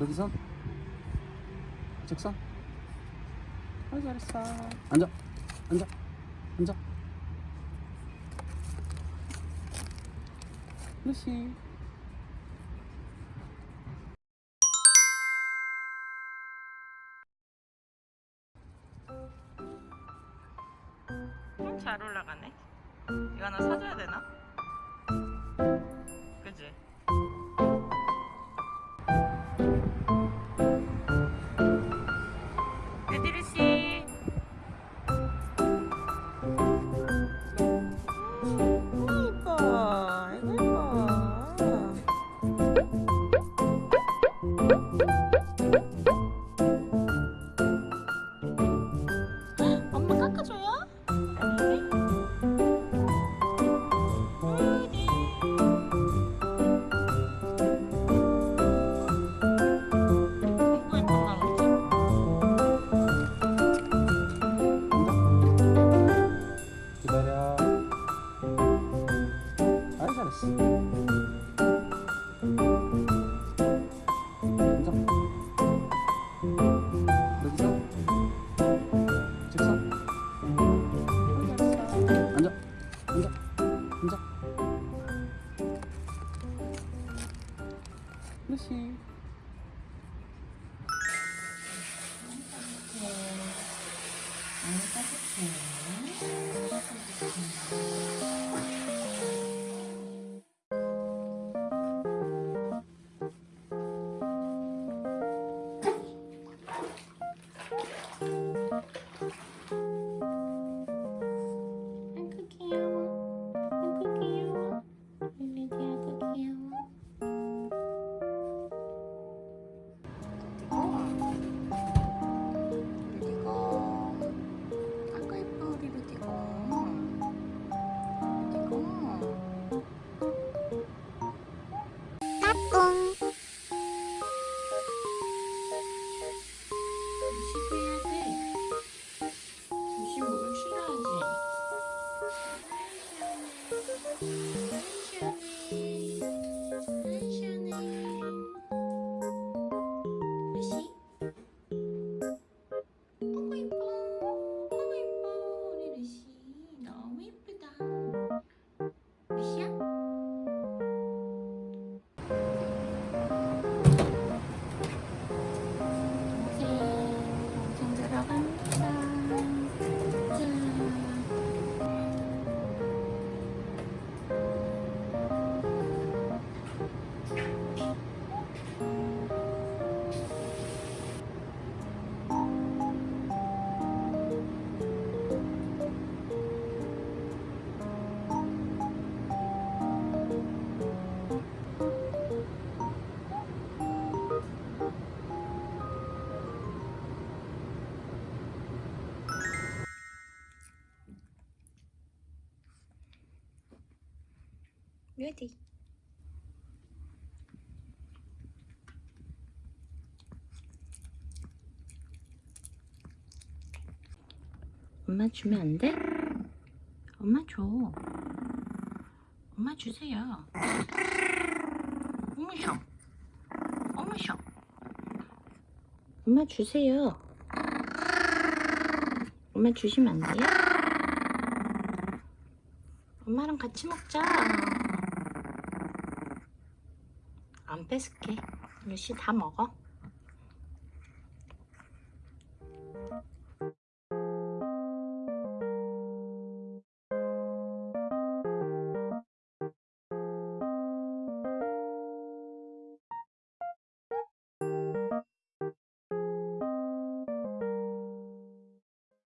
여기서? 직선 아 잘했어. 앉아. 앉아. 앉아. 루시. 음, 잘 올라가네. 이거 하나 사줘야 되나? 엄마 깎아 루시 아이고 Música 레디. 엄마 주면 안 돼? 엄마 줘. 엄마 주세요. 어머셔. 어머셔. 엄마 주세요. 엄마 주시면 안 돼요? 엄마랑 같이 먹자. 안 뺏을게. 루시 다 먹어.